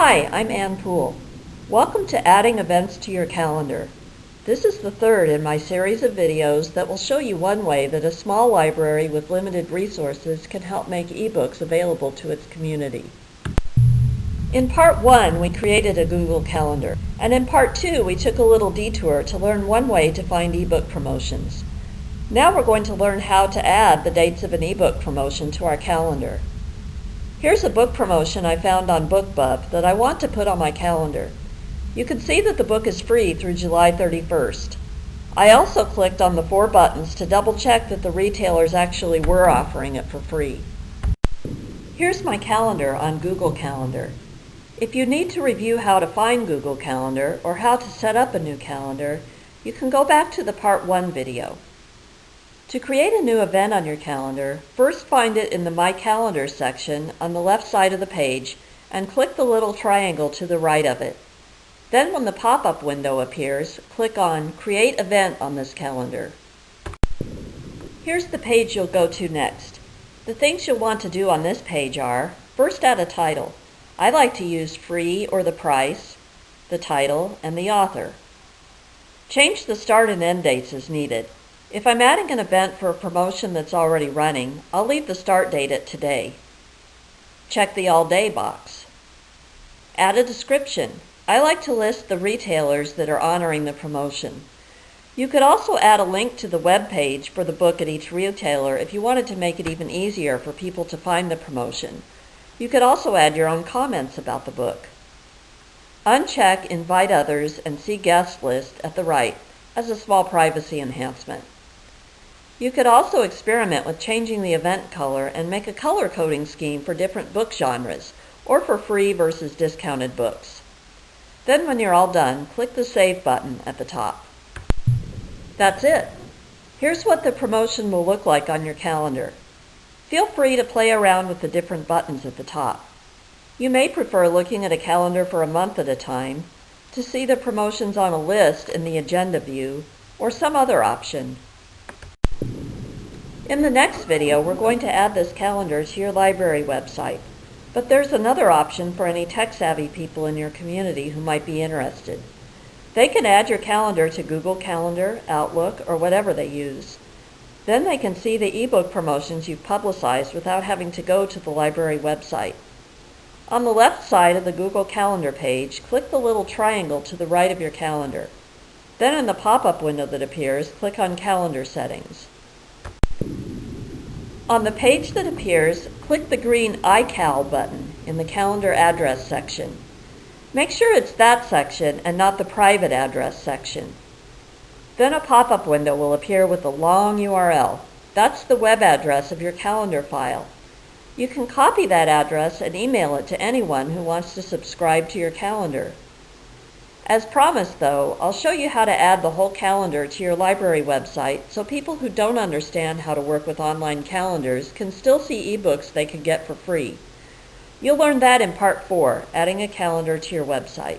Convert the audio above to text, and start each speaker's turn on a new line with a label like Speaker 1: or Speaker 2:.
Speaker 1: Hi, I'm Ann Poole. Welcome to Adding Events to Your Calendar. This is the third in my series of videos that will show you one way that a small library with limited resources can help make ebooks available to its community. In part one, we created a Google Calendar, and in part two, we took a little detour to learn one way to find ebook promotions. Now we're going to learn how to add the dates of an ebook promotion to our calendar. Here's a book promotion I found on BookBub that I want to put on my calendar. You can see that the book is free through July 31st. I also clicked on the four buttons to double check that the retailers actually were offering it for free. Here's my calendar on Google Calendar. If you need to review how to find Google Calendar or how to set up a new calendar, you can go back to the Part 1 video. To create a new event on your calendar, first find it in the My Calendar section on the left side of the page and click the little triangle to the right of it. Then when the pop-up window appears, click on Create Event on this calendar. Here's the page you'll go to next. The things you'll want to do on this page are, first add a title. I like to use free or the price, the title, and the author. Change the start and end dates as needed. If I'm adding an event for a promotion that's already running, I'll leave the start date at today. Check the all day box. Add a description. I like to list the retailers that are honoring the promotion. You could also add a link to the web page for the book at each retailer if you wanted to make it even easier for people to find the promotion. You could also add your own comments about the book. Uncheck Invite Others and See Guest List at the right as a small privacy enhancement. You could also experiment with changing the event color and make a color coding scheme for different book genres or for free versus discounted books. Then when you're all done, click the Save button at the top. That's it. Here's what the promotion will look like on your calendar. Feel free to play around with the different buttons at the top. You may prefer looking at a calendar for a month at a time, to see the promotions on a list in the agenda view, or some other option. In the next video, we're going to add this calendar to your library website, but there's another option for any tech-savvy people in your community who might be interested. They can add your calendar to Google Calendar, Outlook, or whatever they use. Then they can see the ebook promotions you've publicized without having to go to the library website. On the left side of the Google Calendar page, click the little triangle to the right of your calendar. Then in the pop-up window that appears, click on Calendar Settings. On the page that appears, click the green iCal button in the Calendar Address section. Make sure it's that section and not the Private Address section. Then a pop-up window will appear with a long URL. That's the web address of your calendar file. You can copy that address and email it to anyone who wants to subscribe to your calendar. As promised though, I'll show you how to add the whole calendar to your library website so people who don't understand how to work with online calendars can still see ebooks they can get for free. You'll learn that in part 4, adding a calendar to your website.